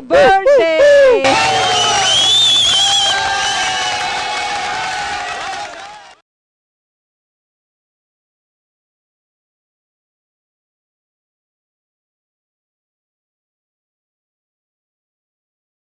Bird